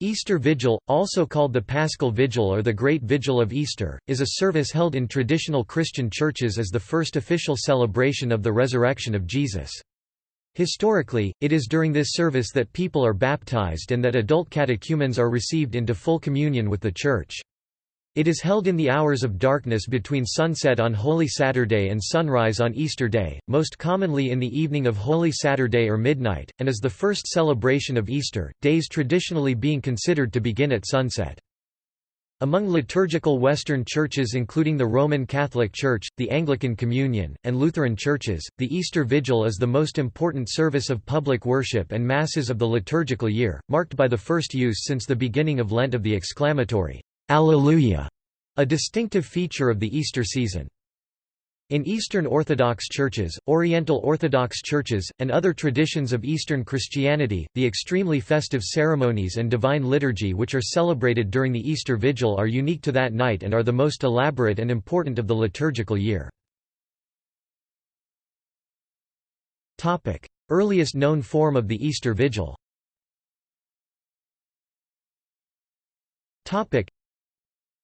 Easter Vigil, also called the Paschal Vigil or the Great Vigil of Easter, is a service held in traditional Christian churches as the first official celebration of the resurrection of Jesus. Historically, it is during this service that people are baptized and that adult catechumens are received into full communion with the Church. It is held in the hours of darkness between sunset on Holy Saturday and sunrise on Easter Day, most commonly in the evening of Holy Saturday or midnight, and is the first celebration of Easter, days traditionally being considered to begin at sunset. Among liturgical Western churches including the Roman Catholic Church, the Anglican Communion, and Lutheran churches, the Easter Vigil is the most important service of public worship and masses of the liturgical year, marked by the first use since the beginning of Lent of the exclamatory, Alleluia, a distinctive feature of the Easter season. In Eastern Orthodox churches, Oriental Orthodox churches, and other traditions of Eastern Christianity, the extremely festive ceremonies and divine liturgy which are celebrated during the Easter Vigil are unique to that night and are the most elaborate and important of the liturgical year. Earliest known form of the Easter Vigil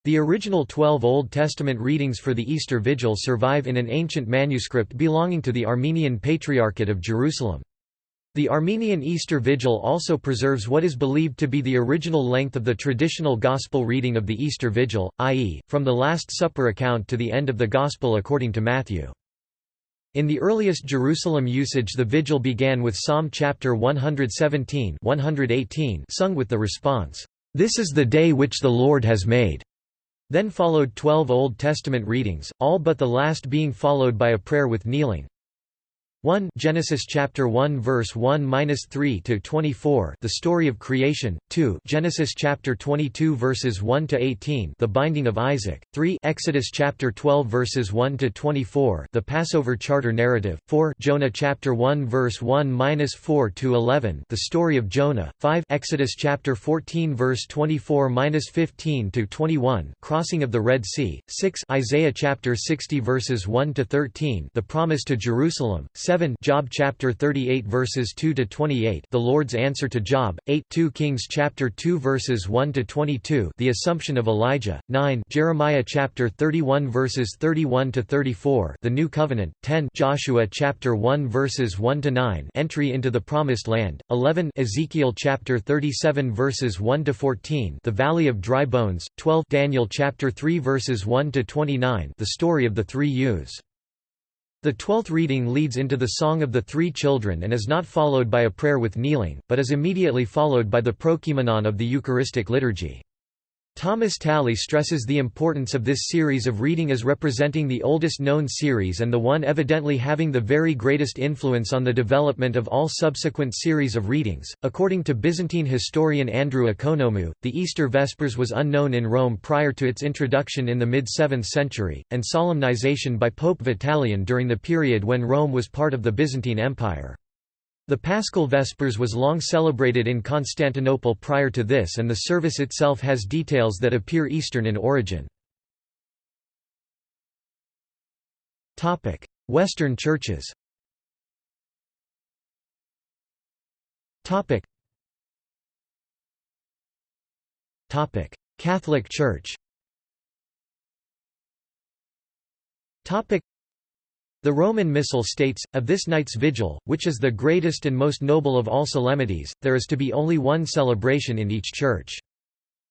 the original twelve Old Testament readings for the Easter Vigil survive in an ancient manuscript belonging to the Armenian Patriarchate of Jerusalem. The Armenian Easter Vigil also preserves what is believed to be the original length of the traditional Gospel reading of the Easter Vigil, i.e., from the Last Supper account to the end of the Gospel according to Matthew. In the earliest Jerusalem usage the vigil began with Psalm chapter 117 118 sung with the response, "'This is the day which the Lord has made' Then followed twelve Old Testament readings, all but the last being followed by a prayer with kneeling. 1 Genesis chapter 1 verse 1-3 to 24 the story of creation. 2 Genesis chapter 22 verses 1 to 18 the binding of Isaac. 3 Exodus chapter 12 verses 1 to 24 the Passover charter narrative. 4 Jonah chapter 1 verse 1-4 to 11 the story of Jonah. 5 Exodus chapter 14 verse 24-15 to 21 crossing of the Red Sea. 6 Isaiah chapter 60 verses 1 to 13 the promise to Jerusalem. 7 7 Job chapter 38 verses 2 to 28 The Lord's answer to Job 8 2 Kings chapter 2 verses 1 to 22 The assumption of Elijah 9 Jeremiah chapter 31 verses 31 to 34 The new covenant 10 Joshua chapter 1 verses 1 to 9 Entry into the promised land 11 Ezekiel chapter 37 verses 1 to 14 The valley of dry bones 12 Daniel chapter 3 verses 1 to 29 The story of the three youths the twelfth reading leads into the Song of the Three Children and is not followed by a prayer with kneeling, but is immediately followed by the prokoimenon of the Eucharistic liturgy. Thomas Talley stresses the importance of this series of reading as representing the oldest known series and the one evidently having the very greatest influence on the development of all subsequent series of readings. According to Byzantine historian Andrew Ekonomou, the Easter Vespers was unknown in Rome prior to its introduction in the mid 7th century, and solemnization by Pope Vitalian during the period when Rome was part of the Byzantine Empire. The Paschal Vespers was long celebrated in Constantinople prior to this and the service itself has details that appear Eastern in origin. Western churches Catholic Church the Roman Missal states, of this night's vigil, which is the greatest and most noble of all solemnities, there is to be only one celebration in each church.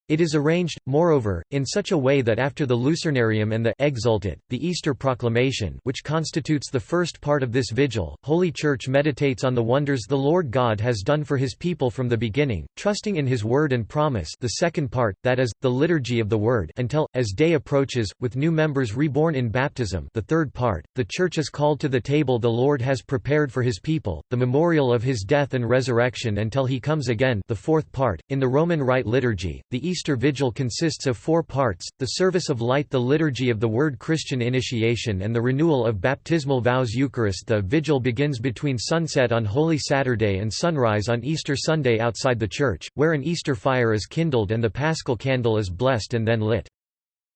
It is arranged, moreover, in such a way that after the Lucernarium and the Exsultet, the Easter Proclamation which constitutes the first part of this vigil, Holy Church meditates on the wonders the Lord God has done for his people from the beginning, trusting in his word and promise the second part, that is, the liturgy of the word until, as day approaches, with new members reborn in baptism the third part, the Church is called to the table the Lord has prepared for his people, the memorial of his death and resurrection until he comes again the fourth part, in the Roman Rite liturgy, the Easter Vigil consists of four parts, the service of light the liturgy of the Word Christian initiation and the renewal of baptismal vows Eucharist The vigil begins between sunset on Holy Saturday and sunrise on Easter Sunday outside the church, where an Easter fire is kindled and the paschal candle is blessed and then lit.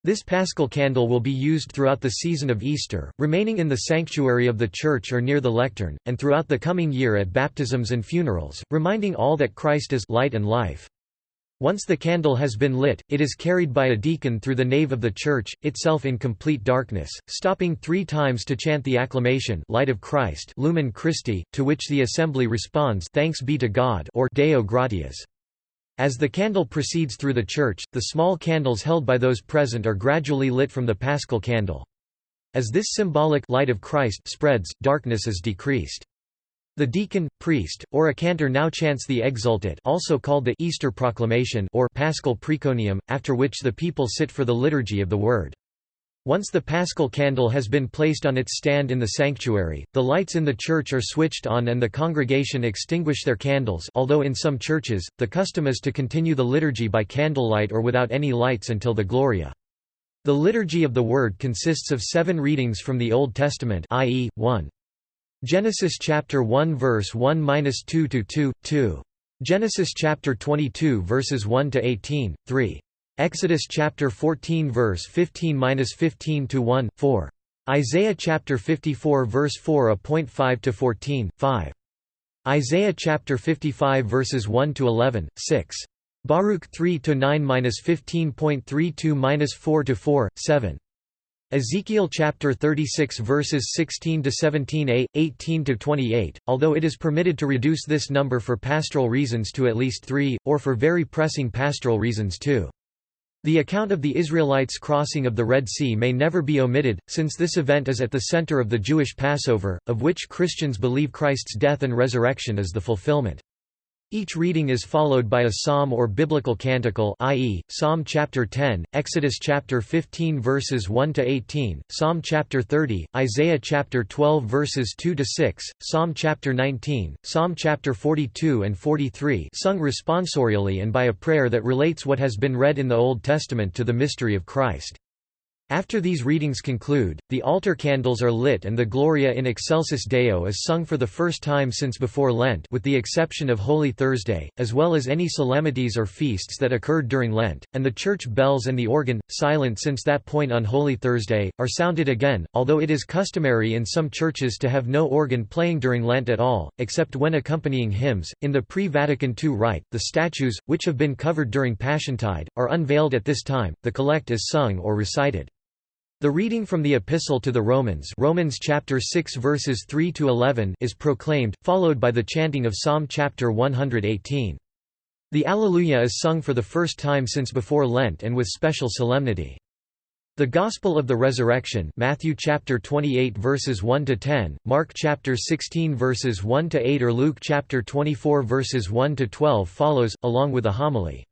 This paschal candle will be used throughout the season of Easter, remaining in the sanctuary of the church or near the lectern, and throughout the coming year at baptisms and funerals, reminding all that Christ is light and life. Once the candle has been lit, it is carried by a deacon through the nave of the church, itself in complete darkness, stopping three times to chant the acclamation Light of Christ Lumen Christi, to which the assembly responds Thanks be to God or Deo gratias. As the candle proceeds through the church, the small candles held by those present are gradually lit from the paschal candle. As this symbolic light of Christ spreads, darkness is decreased. The deacon, priest, or a cantor now chants the Exsultet also called the Easter Proclamation or Paschal Preconium, after which the people sit for the liturgy of the Word. Once the paschal candle has been placed on its stand in the sanctuary, the lights in the church are switched on and the congregation extinguish their candles although in some churches, the custom is to continue the liturgy by candlelight or without any lights until the Gloria. The Liturgy of the Word consists of seven readings from the Old Testament i.e., 1. Genesis chapter 1 verse 1-2 to 2, 2. Genesis chapter 22 verses 1 to 18, 3. Exodus chapter 14 verse 15-15 to 1, 4. Isaiah chapter 54 verse 4.5 to 14, 5. Isaiah chapter 55 verses 1 to 11, 6. Baruch 3 to 9-15.32 4 to 4, 7. Ezekiel chapter 36 verses 16 to 17a, 18 to 28. Although it is permitted to reduce this number for pastoral reasons to at least 3 or for very pressing pastoral reasons 2. The account of the Israelites' crossing of the Red Sea may never be omitted, since this event is at the center of the Jewish Passover, of which Christians believe Christ's death and resurrection is the fulfillment. Each reading is followed by a psalm or biblical canticle i.e., Psalm chapter 10, Exodus chapter 15 verses 1 to 18, Psalm chapter 30, Isaiah chapter 12 verses 2 to 6, Psalm chapter 19, Psalm chapter 42 and 43, sung responsorially and by a prayer that relates what has been read in the Old Testament to the mystery of Christ. After these readings conclude, the altar candles are lit and the Gloria in Excelsis Deo is sung for the first time since before Lent with the exception of Holy Thursday, as well as any solemnities or feasts that occurred during Lent, and the church bells and the organ, silent since that point on Holy Thursday, are sounded again, although it is customary in some churches to have no organ playing during Lent at all, except when accompanying hymns. In the pre-Vatican II rite, the statues, which have been covered during Passiontide, are unveiled at this time, the collect is sung or recited. The reading from the Epistle to the Romans Romans chapter 6 verses 3 to 11 is proclaimed, followed by the chanting of Psalm chapter 118. The Alleluia is sung for the first time since before Lent and with special solemnity. The Gospel of the Resurrection Matthew chapter 28 verses 1 to 10, Mark chapter 16 verses 1 to 8 or Luke chapter 24 verses 1 to 12 follows along with a homily.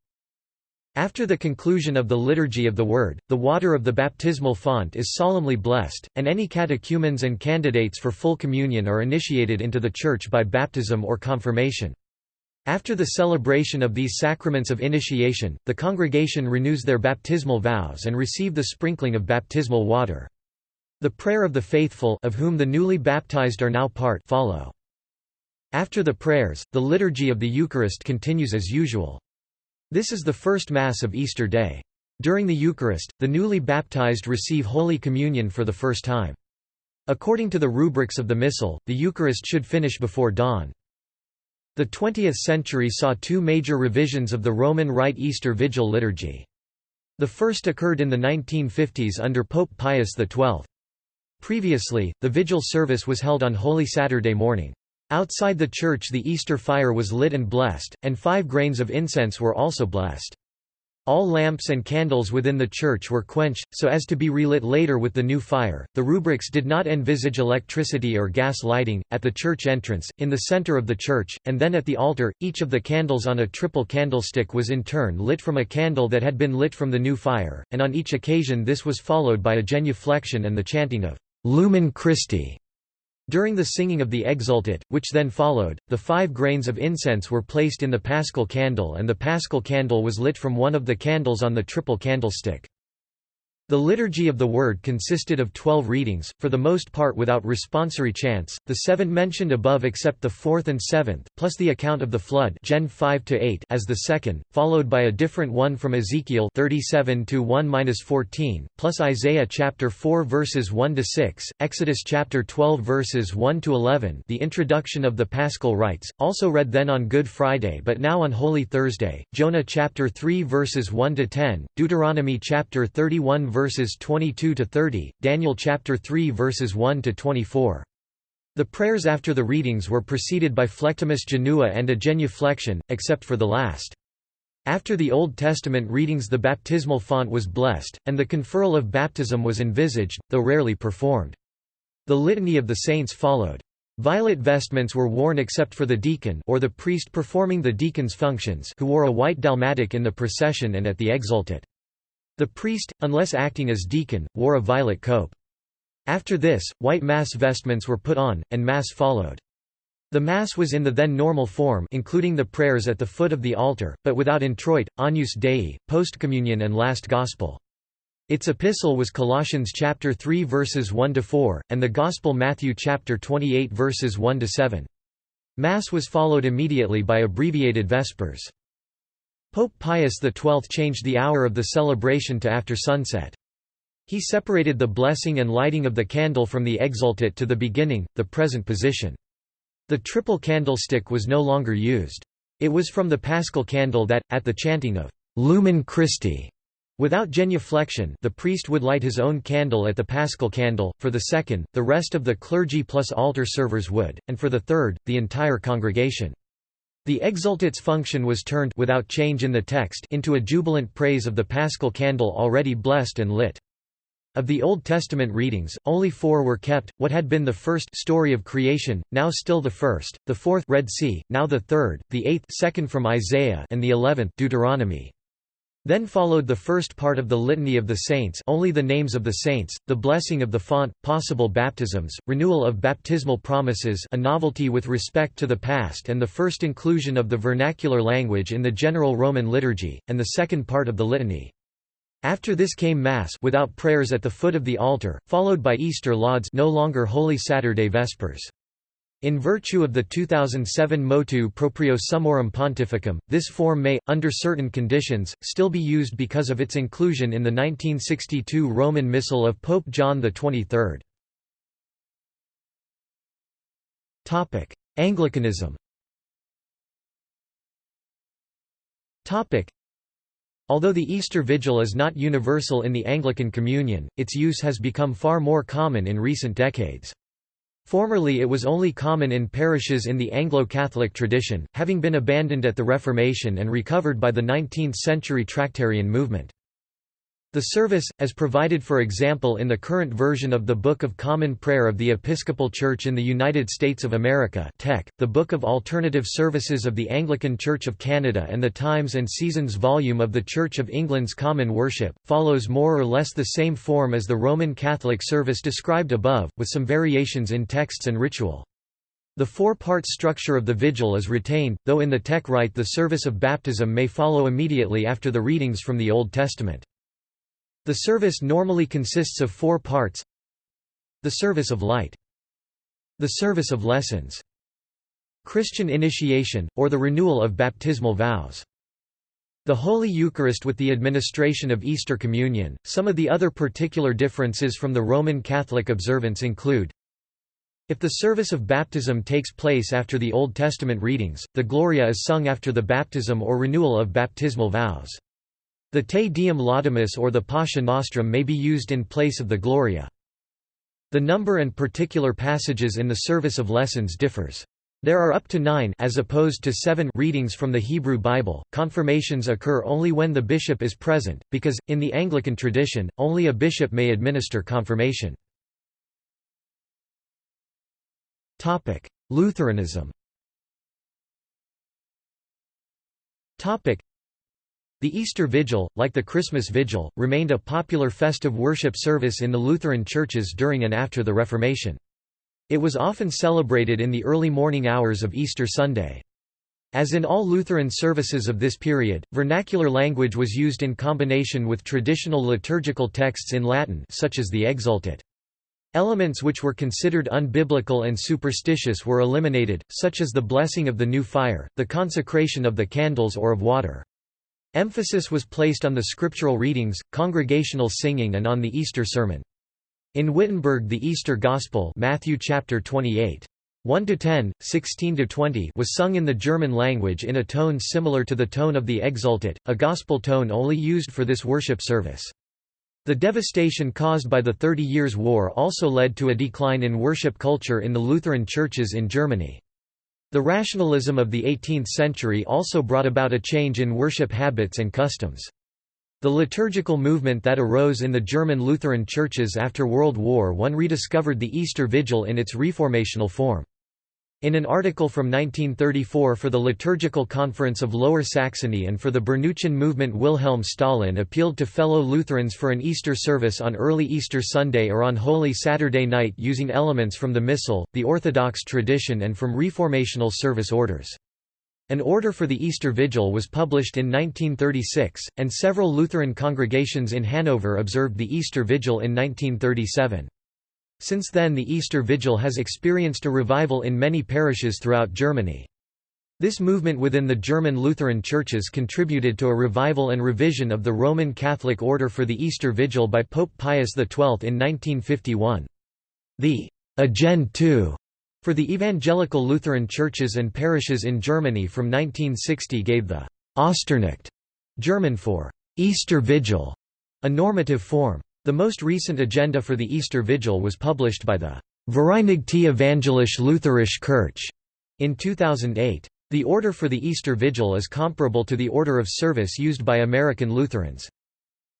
After the conclusion of the Liturgy of the Word, the water of the baptismal font is solemnly blessed, and any catechumens and candidates for full communion are initiated into the Church by baptism or confirmation. After the celebration of these sacraments of initiation, the congregation renews their baptismal vows and receive the sprinkling of baptismal water. The prayer of the faithful of whom the newly baptized are now part follow. After the prayers, the liturgy of the Eucharist continues as usual. This is the first Mass of Easter Day. During the Eucharist, the newly baptized receive Holy Communion for the first time. According to the rubrics of the Missal, the Eucharist should finish before dawn. The 20th century saw two major revisions of the Roman Rite Easter Vigil liturgy. The first occurred in the 1950s under Pope Pius XII. Previously, the vigil service was held on Holy Saturday morning. Outside the church the Easter fire was lit and blessed, and five grains of incense were also blessed. All lamps and candles within the church were quenched, so as to be relit later with the new fire. The rubrics did not envisage electricity or gas lighting. At the church entrance, in the center of the church, and then at the altar, each of the candles on a triple candlestick was in turn lit from a candle that had been lit from the new fire, and on each occasion this was followed by a genuflection and the chanting of Lumen Christi. During the singing of the Exsultet, which then followed, the five grains of incense were placed in the paschal candle and the paschal candle was lit from one of the candles on the triple candlestick. The Liturgy of the Word consisted of twelve readings, for the most part without responsory chants, the seven mentioned above except the fourth and seventh, plus the account of the flood Gen 5 as the second, followed by a different one from Ezekiel 37 1-14, plus Isaiah chapter 4 verses 1 to 6, Exodus chapter 12 verses 1 to 11, the introduction of the Paschal rites, also read then on Good Friday but now on Holy Thursday, Jonah chapter 3 verses 1 to 10, Deuteronomy chapter 31 verses 22 to 30, Daniel chapter 3 verses 1 to 24. The prayers after the readings were preceded by flectimus genua and a genuflection, except for the last. After the Old Testament readings the baptismal font was blessed, and the conferral of baptism was envisaged, though rarely performed. The Litany of the Saints followed. Violet vestments were worn except for the deacon or the priest performing the deacon's functions who wore a white dalmatic in the procession and at the exsultet. The priest, unless acting as deacon, wore a violet cope. After this, white mass vestments were put on, and mass followed. The Mass was in the then normal form including the prayers at the foot of the altar, but without introit, Agnus Dei, postcommunion and last Gospel. Its epistle was Colossians chapter 3 verses 1 to 4 and the Gospel Matthew chapter 28 verses 1 to 7. Mass was followed immediately by abbreviated vespers. Pope Pius XII changed the hour of the celebration to after sunset. He separated the blessing and lighting of the candle from the exsultet to the beginning, the present position. The triple candlestick was no longer used. It was from the paschal candle that, at the chanting of Lumen Christi, Without genuflection the priest would light his own candle at the paschal candle, for the second, the rest of the clergy plus altar servers would, and for the third, the entire congregation. The exsultet's function was turned without change in the text into a jubilant praise of the paschal candle already blessed and lit. Of the Old Testament readings, only four were kept, what had been the first story of creation, now still the first, the fourth Red Sea, now the third, the eighth second from Isaiah and the eleventh Deuteronomy. Then followed the first part of the Litany of the Saints only the names of the saints, the blessing of the font, possible baptisms, renewal of baptismal promises a novelty with respect to the past and the first inclusion of the vernacular language in the general Roman liturgy, and the second part of the Litany. After this came Mass without prayers at the foot of the altar, followed by Easter lauds no longer Holy Saturday Vespers. In virtue of the 2007 motu proprio summorum pontificum, this form may, under certain conditions, still be used because of its inclusion in the 1962 Roman Missal of Pope John XXIII. Anglicanism Although the Easter Vigil is not universal in the Anglican Communion, its use has become far more common in recent decades. Formerly it was only common in parishes in the Anglo-Catholic tradition, having been abandoned at the Reformation and recovered by the 19th-century Tractarian movement. The service, as provided for example in the current version of the Book of Common Prayer of the Episcopal Church in the United States of America TEC, the Book of Alternative Services of the Anglican Church of Canada and the Times and Seasons volume of the Church of England's Common Worship, follows more or less the same form as the Roman Catholic service described above, with some variations in texts and ritual. The four-part structure of the vigil is retained, though in the TEC rite the service of baptism may follow immediately after the readings from the Old Testament. The service normally consists of four parts The service of light The service of lessons Christian initiation, or the renewal of baptismal vows the Holy Eucharist with the administration of Easter Communion. Some of the other particular differences from the Roman Catholic observance include if the service of baptism takes place after the Old Testament readings, the Gloria is sung after the baptism or renewal of baptismal vows. The Te Deum Laudamus or the Pascha Nostrum may be used in place of the Gloria. The number and particular passages in the service of lessons differs. There are up to nine as opposed to seven readings from the Hebrew Bible. Confirmations occur only when the bishop is present, because, in the Anglican tradition, only a bishop may administer confirmation. Lutheranism the Easter Vigil, like the Christmas Vigil, remained a popular festive worship service in the Lutheran churches during and after the Reformation. It was often celebrated in the early morning hours of Easter Sunday. As in all Lutheran services of this period, vernacular language was used in combination with traditional liturgical texts in Latin such as the Exultet. Elements which were considered unbiblical and superstitious were eliminated, such as the blessing of the new fire, the consecration of the candles or of water. Emphasis was placed on the scriptural readings, congregational singing and on the Easter sermon. In Wittenberg the Easter Gospel Matthew chapter 28 1 to 10, 16 to 20 was sung in the German language in a tone similar to the tone of the Exultet, a gospel tone only used for this worship service. The devastation caused by the Thirty Years' War also led to a decline in worship culture in the Lutheran churches in Germany. The rationalism of the 18th century also brought about a change in worship habits and customs. The liturgical movement that arose in the German Lutheran churches after World War I rediscovered the Easter Vigil in its reformational form. In an article from 1934 for the Liturgical Conference of Lower Saxony and for the Berneuchen movement Wilhelm Stählin appealed to fellow Lutherans for an Easter service on early Easter Sunday or on Holy Saturday night using elements from the Missal, the Orthodox tradition and from reformational service orders. An order for the Easter Vigil was published in 1936, and several Lutheran congregations in Hanover observed the Easter Vigil in 1937. Since then the Easter Vigil has experienced a revival in many parishes throughout Germany. This movement within the German Lutheran churches contributed to a revival and revision of the Roman Catholic order for the Easter Vigil by Pope Pius XII in 1951. The «Agend II» for the evangelical Lutheran churches and parishes in Germany from 1960 gave the «Osternacht» German for «Easter Vigil» a normative form. The most recent agenda for the Easter Vigil was published by the Vereinigte Evangelische Lutherische Kirche in 2008. The order for the Easter Vigil is comparable to the order of service used by American Lutherans.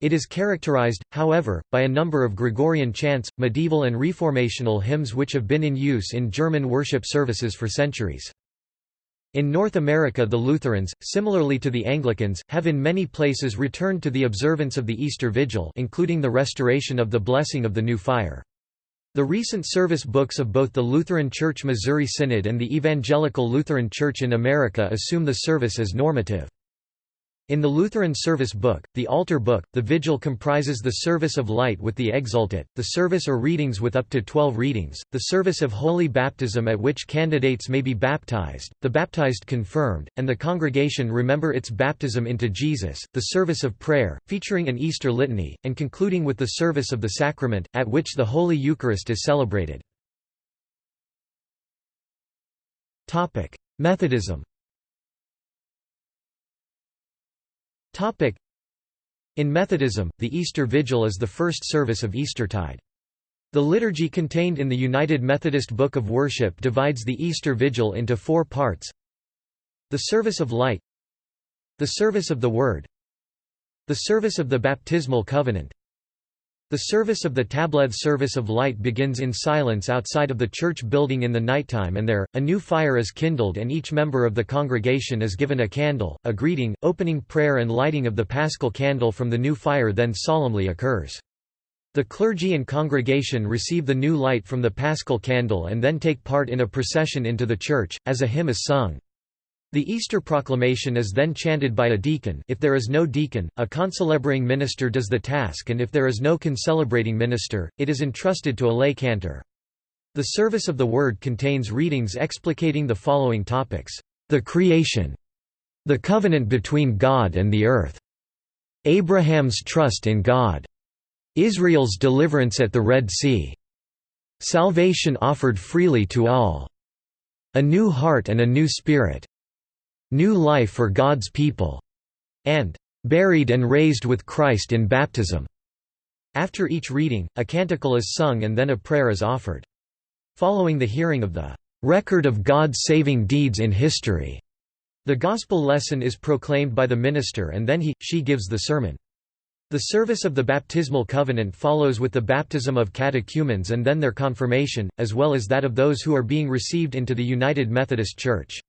It is characterized, however, by a number of Gregorian chants, medieval and reformational hymns which have been in use in German worship services for centuries. In North America the Lutherans, similarly to the Anglicans, have in many places returned to the observance of the Easter Vigil including the restoration of the blessing of the new fire. The recent service books of both the Lutheran Church Missouri Synod and the Evangelical Lutheran Church in America assume the service as normative. In the Lutheran service book, the altar book, the vigil comprises the service of light with the exultet, the service or readings with up to 12 readings, the service of holy baptism at which candidates may be baptized, the baptized confirmed, and the congregation remember its baptism into Jesus, the service of prayer, featuring an Easter litany, and concluding with the service of the sacrament, at which the Holy Eucharist is celebrated. Methodism In Methodism, the Easter Vigil is the first service of Eastertide. The liturgy contained in the United Methodist Book of Worship divides the Easter Vigil into four parts The Service of Light The Service of the Word The Service of the Baptismal Covenant the service of the Tableth service of light begins in silence outside of the church building in the nighttime and there, a new fire is kindled and each member of the congregation is given a candle, a greeting, opening prayer and lighting of the paschal candle from the new fire then solemnly occurs. The clergy and congregation receive the new light from the paschal candle and then take part in a procession into the church, as a hymn is sung. The Easter proclamation is then chanted by a deacon if there is no deacon, a concelebrating minister does the task and if there is no concelebrating minister, it is entrusted to a lay cantor. The service of the Word contains readings explicating the following topics. The creation. The covenant between God and the earth. Abraham's trust in God. Israel's deliverance at the Red Sea. Salvation offered freely to all. A new heart and a new spirit. New Life for God's People, and Buried and Raised with Christ in Baptism. After each reading, a canticle is sung and then a prayer is offered. Following the hearing of the record of God's saving deeds in history, the gospel lesson is proclaimed by the minister and then he, she gives the sermon. The service of the baptismal covenant follows with the baptism of catechumens and then their confirmation, as well as that of those who are being received into the United Methodist Church.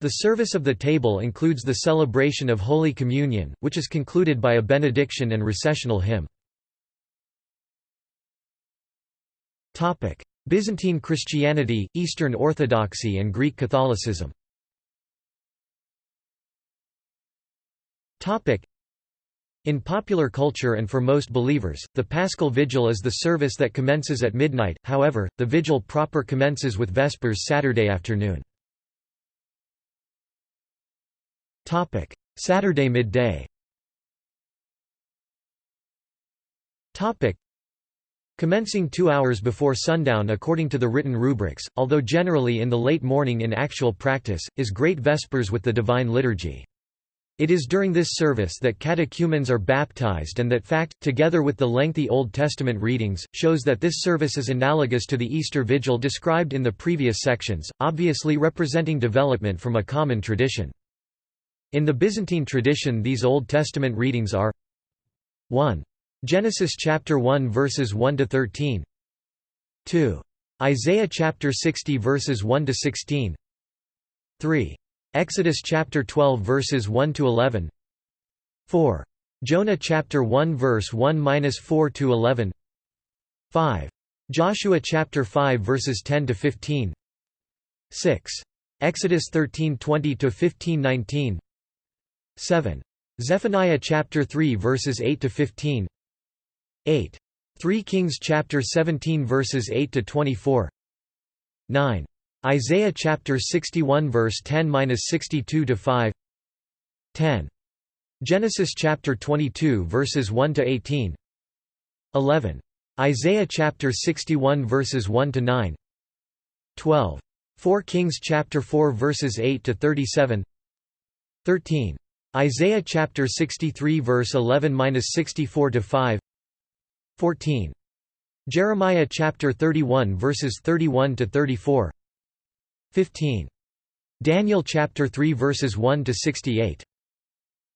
The service of the table includes the celebration of Holy Communion, which is concluded by a benediction and recessional hymn. Byzantine Christianity, Eastern Orthodoxy and Greek Catholicism In popular culture and for most believers, the Paschal Vigil is the service that commences at midnight, however, the vigil proper commences with Vespers Saturday afternoon. Saturday midday Topic: Commencing two hours before sundown according to the written rubrics, although generally in the late morning in actual practice, is Great Vespers with the Divine Liturgy. It is during this service that catechumens are baptized and that fact, together with the lengthy Old Testament readings, shows that this service is analogous to the Easter Vigil described in the previous sections, obviously representing development from a common tradition. In the Byzantine tradition these Old Testament readings are 1. Genesis chapter 1 verses 1 to 13 2. Isaiah chapter 60 verses 1 to 16 3. Exodus chapter 12 verses 1 to 11. 4. Jonah chapter 1 verse 1-4 to 11. 5. Joshua chapter 5 verses 10 to 15. 6. Exodus 13:20 to 15:19. 7. Zephaniah chapter 3 verses 8 to 15. 8. 3 Kings chapter 17 verses 8 to 24. 9. Isaiah chapter 61 verse 10-62 to 5 10 Genesis chapter 22 verses 1 to 18 11 Isaiah chapter 61 verses 1 to 9 12 4 Kings chapter 4 verses 8 to 37 13 Isaiah chapter 63 verse 11-64 to 5 14 Jeremiah chapter 31 verses 31 to 34 15. Daniel chapter 3 verses 1 to 68.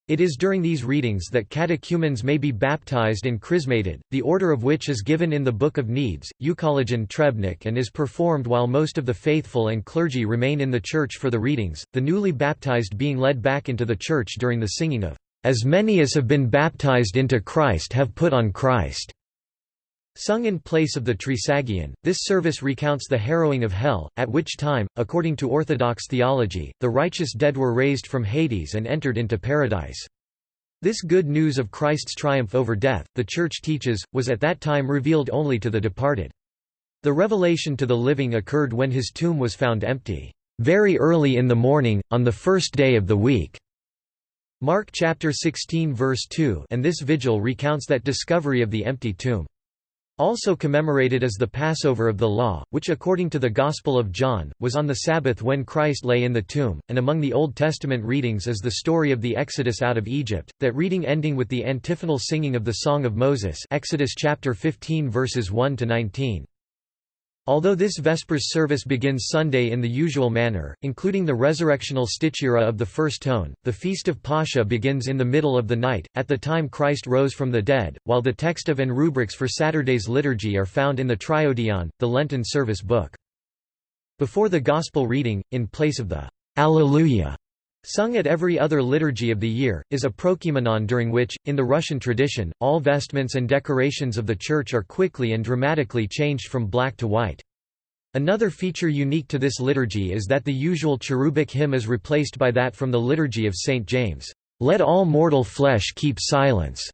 It is during these readings that catechumens may be baptized and chrismated, the order of which is given in the Book of Needs, Euchologion Trebnik and is performed while most of the faithful and clergy remain in the church for the readings, the newly baptized being led back into the church during the singing of, "...as many as have been baptized into Christ have put on Christ." Sung in place of the Trisagion, this service recounts the harrowing of hell, at which time, according to Orthodox theology, the righteous dead were raised from Hades and entered into paradise. This good news of Christ's triumph over death, the Church teaches, was at that time revealed only to the departed. The revelation to the living occurred when his tomb was found empty, "...very early in the morning, on the first day of the week." Mark chapter 16 verse 2 and this vigil recounts that discovery of the empty tomb. Also commemorated is the Passover of the Law, which according to the Gospel of John, was on the Sabbath when Christ lay in the tomb, and among the Old Testament readings is the story of the Exodus out of Egypt, that reading ending with the antiphonal singing of the Song of Moses Exodus chapter 15 verses 1 to 19. Although this Vespers service begins Sunday in the usual manner, including the resurrectional stichira of the first tone, the Feast of Pascha begins in the middle of the night, at the time Christ rose from the dead, while the text of and rubrics for Saturday's liturgy are found in the Triodion, the Lenten service book. Before the Gospel reading, in place of the Alleluia Sung at every other liturgy of the year, is a prokimenon during which, in the Russian tradition, all vestments and decorations of the church are quickly and dramatically changed from black to white. Another feature unique to this liturgy is that the usual cherubic hymn is replaced by that from the Liturgy of St. James, "'Let all mortal flesh keep silence'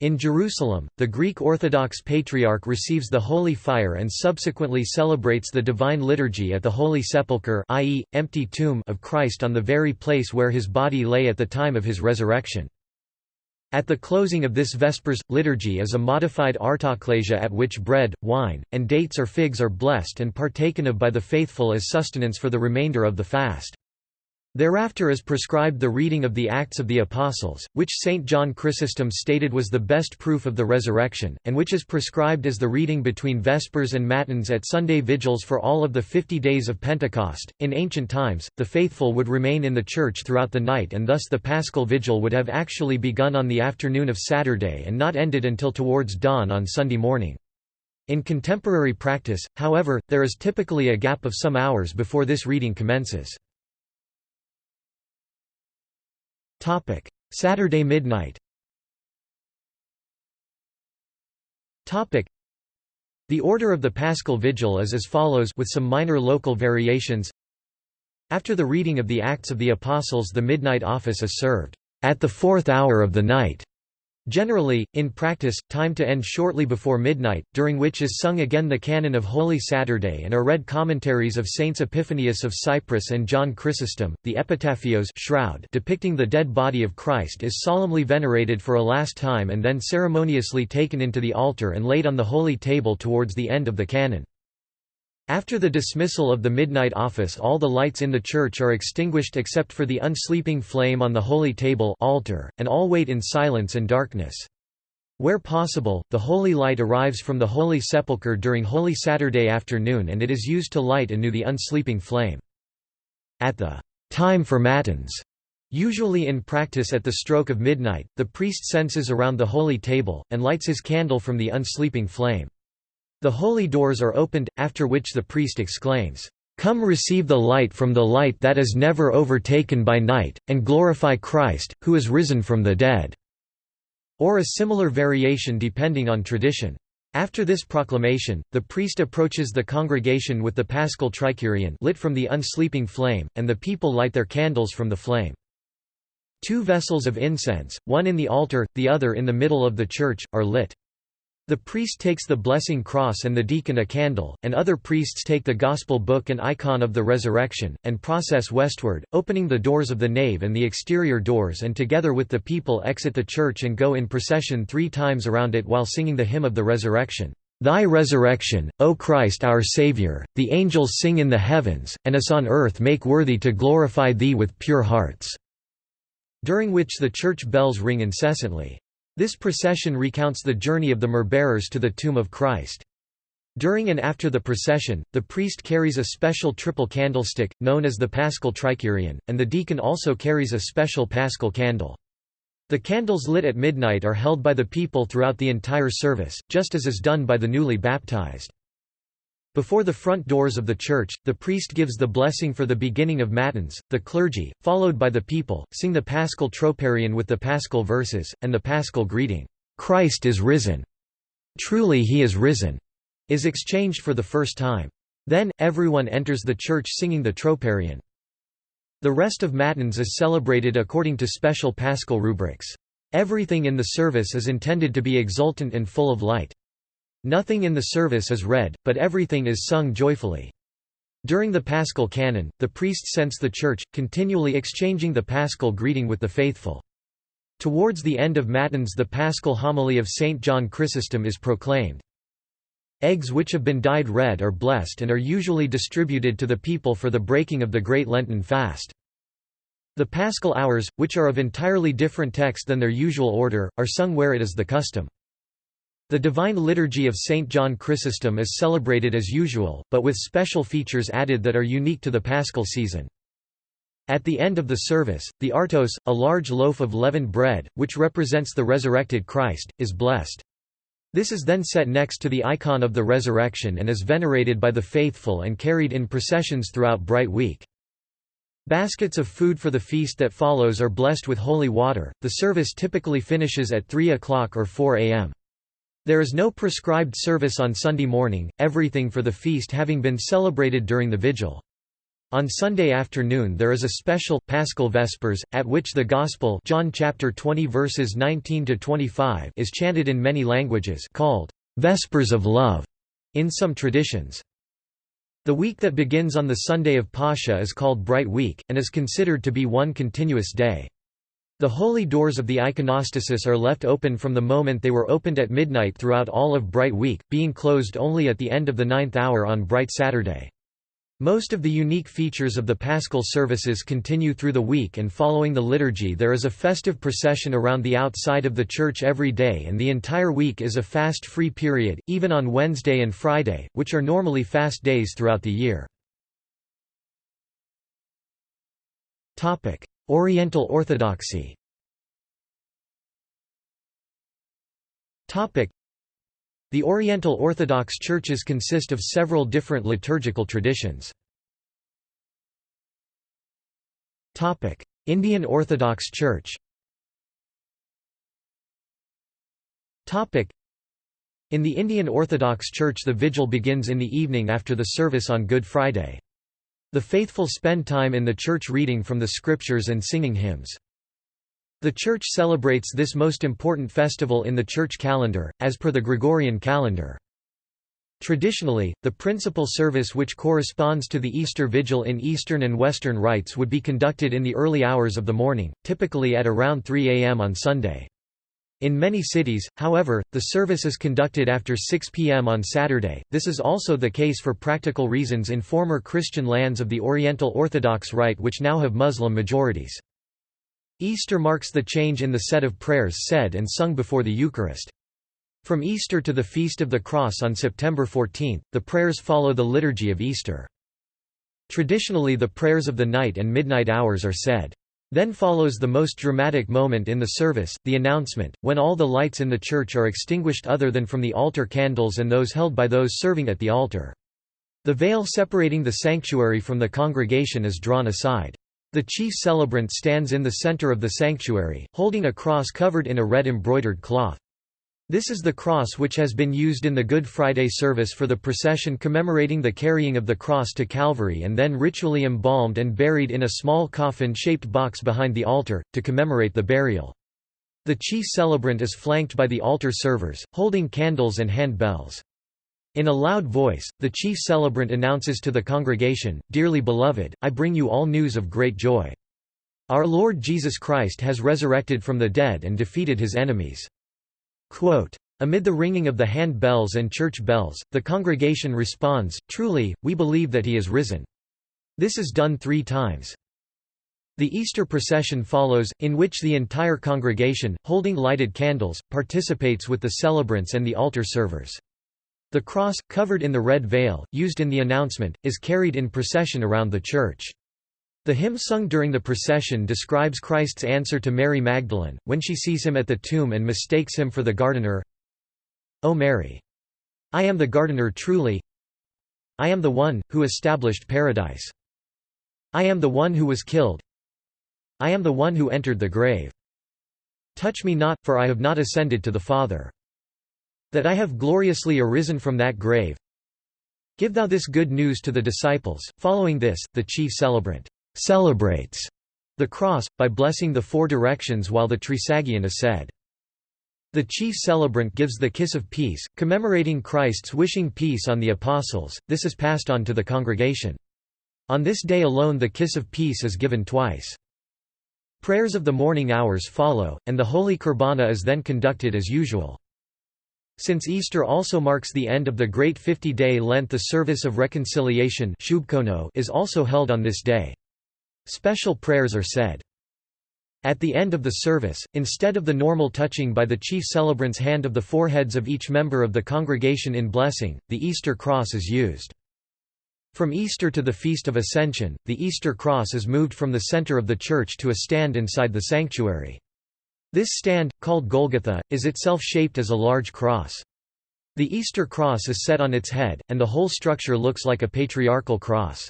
In Jerusalem, the Greek Orthodox Patriarch receives the Holy Fire and subsequently celebrates the Divine Liturgy at the Holy Sepulchre i.e., empty tomb of Christ on the very place where his body lay at the time of his resurrection. At the closing of this Vespers, liturgy is a modified artoklesia at which bread, wine, and dates or figs are blessed and partaken of by the faithful as sustenance for the remainder of the fast. Thereafter is prescribed the reading of the Acts of the Apostles, which St. John Chrysostom stated was the best proof of the resurrection, and which is prescribed as the reading between Vespers and Matins at Sunday vigils for all of the fifty days of Pentecost. In ancient times, the faithful would remain in the church throughout the night and thus the Paschal Vigil would have actually begun on the afternoon of Saturday and not ended until towards dawn on Sunday morning. In contemporary practice, however, there is typically a gap of some hours before this reading commences. Topic: Saturday midnight. Topic: The order of the Paschal Vigil is as follows with some minor local variations. After the reading of the Acts of the Apostles the midnight office is served. at the fourth hour of the night. Generally, in practice, time to end shortly before midnight, during which is sung again the canon of Holy Saturday and are read commentaries of Saints Epiphanius of Cyprus and John Chrysostom. The epitaphios shroud depicting the dead body of Christ is solemnly venerated for a last time and then ceremoniously taken into the altar and laid on the holy table towards the end of the canon. After the dismissal of the midnight office all the lights in the church are extinguished except for the unsleeping flame on the holy table altar, and all wait in silence and darkness. Where possible, the holy light arrives from the Holy Sepulchre during Holy Saturday afternoon and it is used to light anew the unsleeping flame. At the time for matins, usually in practice at the stroke of midnight, the priest censes around the holy table, and lights his candle from the unsleeping flame. The holy doors are opened, after which the priest exclaims, "'Come receive the light from the light that is never overtaken by night, and glorify Christ, who is risen from the dead." or a similar variation depending on tradition. After this proclamation, the priest approaches the congregation with the paschal trikirion lit from the unsleeping flame, and the people light their candles from the flame. Two vessels of incense, one in the altar, the other in the middle of the church, are lit. The priest takes the blessing cross and the deacon a candle, and other priests take the Gospel book and icon of the resurrection, and process westward, opening the doors of the nave and the exterior doors and together with the people exit the church and go in procession three times around it while singing the hymn of the resurrection. Thy resurrection, O Christ our Saviour, the angels sing in the heavens, and us on earth make worthy to glorify Thee with pure hearts." During which the church bells ring incessantly. This procession recounts the journey of the myrrh-bearers to the tomb of Christ. During and after the procession, the priest carries a special triple candlestick, known as the paschal trikirion, and the deacon also carries a special paschal candle. The candles lit at midnight are held by the people throughout the entire service, just as is done by the newly baptized. Before the front doors of the church, the priest gives the blessing for the beginning of matins, the clergy, followed by the people, sing the paschal troparion with the paschal verses, and the paschal greeting, "'Christ is risen! Truly he is risen!' is exchanged for the first time. Then, everyone enters the church singing the troparion. The rest of matins is celebrated according to special paschal rubrics. Everything in the service is intended to be exultant and full of light. Nothing in the service is read, but everything is sung joyfully. During the Paschal Canon, the priest scents the church, continually exchanging the Paschal greeting with the faithful. Towards the end of Matins the Paschal homily of St. John Chrysostom is proclaimed. Eggs which have been dyed red are blessed and are usually distributed to the people for the breaking of the Great Lenten fast. The Paschal hours, which are of entirely different text than their usual order, are sung where it is the custom. The Divine Liturgy of St. John Chrysostom is celebrated as usual, but with special features added that are unique to the Paschal season. At the end of the service, the artos, a large loaf of leavened bread, which represents the resurrected Christ, is blessed. This is then set next to the icon of the resurrection and is venerated by the faithful and carried in processions throughout Bright Week. Baskets of food for the feast that follows are blessed with holy water. The service typically finishes at 3 o'clock or 4 a.m. There is no prescribed service on Sunday morning, everything for the feast having been celebrated during the vigil. On Sunday afternoon there is a special Paschal Vespers at which the Gospel John chapter 20 verses 19 to 25 is chanted in many languages called Vespers of Love in some traditions. The week that begins on the Sunday of Pascha is called Bright Week and is considered to be one continuous day. The holy doors of the iconostasis are left open from the moment they were opened at midnight throughout all of Bright Week, being closed only at the end of the ninth hour on Bright Saturday. Most of the unique features of the Paschal services continue through the week and following the liturgy there is a festive procession around the outside of the church every day and the entire week is a fast-free period, even on Wednesday and Friday, which are normally fast days throughout the year. Oriental Orthodoxy. The Oriental Orthodox churches consist of several different liturgical traditions. Indian Orthodox Church. In the Indian Orthodox Church the vigil begins in the evening after the service on Good Friday. The faithful spend time in the church reading from the scriptures and singing hymns. The Church celebrates this most important festival in the Church calendar, as per the Gregorian calendar. Traditionally, the principal service which corresponds to the Easter Vigil in Eastern and Western rites would be conducted in the early hours of the morning, typically at around 3 am on Sunday. In many cities, however, the service is conducted after 6 p.m. on Saturday. This is also the case for practical reasons in former Christian lands of the Oriental Orthodox Rite which now have Muslim majorities. Easter marks the change in the set of prayers said and sung before the Eucharist. From Easter to the Feast of the Cross on September 14, the prayers follow the liturgy of Easter. Traditionally the prayers of the night and midnight hours are said. Then follows the most dramatic moment in the service, the announcement, when all the lights in the church are extinguished other than from the altar candles and those held by those serving at the altar. The veil separating the sanctuary from the congregation is drawn aside. The chief celebrant stands in the center of the sanctuary, holding a cross covered in a red embroidered cloth. This is the cross which has been used in the Good Friday service for the procession commemorating the carrying of the cross to Calvary and then ritually embalmed and buried in a small coffin-shaped box behind the altar, to commemorate the burial. The chief celebrant is flanked by the altar servers, holding candles and hand bells. In a loud voice, the chief celebrant announces to the congregation, Dearly beloved, I bring you all news of great joy. Our Lord Jesus Christ has resurrected from the dead and defeated his enemies. Quote, Amid the ringing of the hand bells and church bells, the congregation responds, Truly, we believe that he is risen. This is done three times. The Easter procession follows, in which the entire congregation, holding lighted candles, participates with the celebrants and the altar servers. The cross, covered in the red veil, used in the announcement, is carried in procession around the church. The hymn sung during the procession describes Christ's answer to Mary Magdalene, when she sees him at the tomb and mistakes him for the gardener. O Mary! I am the gardener truly. I am the one, who established paradise. I am the one who was killed. I am the one who entered the grave. Touch me not, for I have not ascended to the Father. That I have gloriously arisen from that grave. Give thou this good news to the disciples. Following this, the chief celebrant celebrates the cross, by blessing the four directions while the Trisagion is said. The chief celebrant gives the kiss of peace, commemorating Christ's wishing peace on the apostles, this is passed on to the congregation. On this day alone the kiss of peace is given twice. Prayers of the morning hours follow, and the Holy Qurbana is then conducted as usual. Since Easter also marks the end of the Great Fifty-Day Lent the service of reconciliation is also held on this day. Special prayers are said. At the end of the service, instead of the normal touching by the chief celebrant's hand of the foreheads of each member of the congregation in blessing, the Easter cross is used. From Easter to the Feast of Ascension, the Easter cross is moved from the center of the church to a stand inside the sanctuary. This stand, called Golgotha, is itself shaped as a large cross. The Easter cross is set on its head, and the whole structure looks like a patriarchal cross.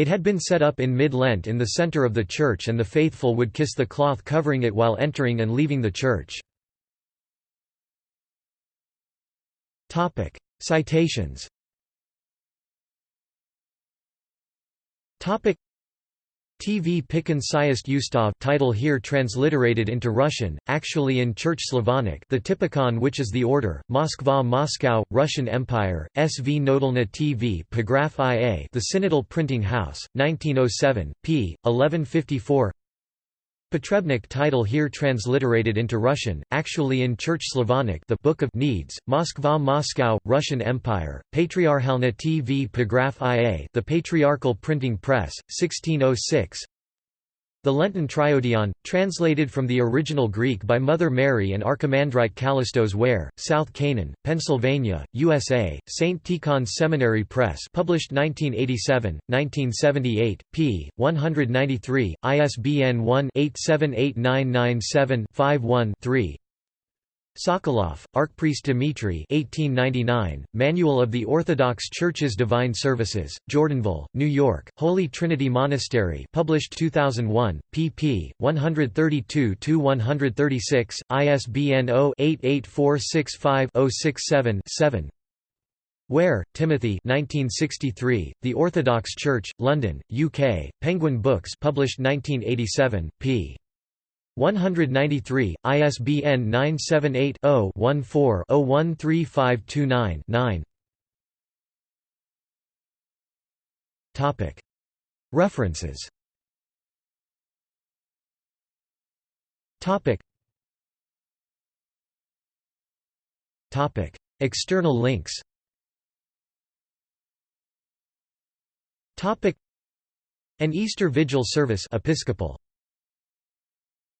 It had been set up in mid-Lent in the center of the church and the faithful would kiss the cloth covering it while entering and leaving the church. Citations TV Pikin Syest Ustav title here transliterated into Russian, actually in Church Slavonic the Typikon which is the order, Moskva Moscow, Russian Empire, SV Nodalna TV Pagraph IA The Synodal Printing House, 1907, p. 1154 Potrebnik title here transliterated into Russian, actually in Church Slavonic the Book of Needs, Moskva Moscow, Russian Empire, Patriarchalna TV Pagraph IA The Patriarchal Printing Press, 1606 the Lenten Triodion, translated from the original Greek by Mother Mary and Archimandrite Kallistos Ware, South Canaan, Pennsylvania, USA, St. Tikhon Seminary Press published 1987, 1978, p. 193, ISBN 1-878997-51-3 Sokolov, Archpriest Dmitry 1899, Manual of the Orthodox Church's Divine Services, Jordanville, New York, Holy Trinity Monastery published 2001, pp. 132–136, ISBN 0-88465-067-7 Ware, Timothy 1963, The Orthodox Church, London, UK, Penguin Books published 1987, p. 193, ISBN 978-0-14-013529-9 References. External links. Topic. An Easter Vigil service Episcopal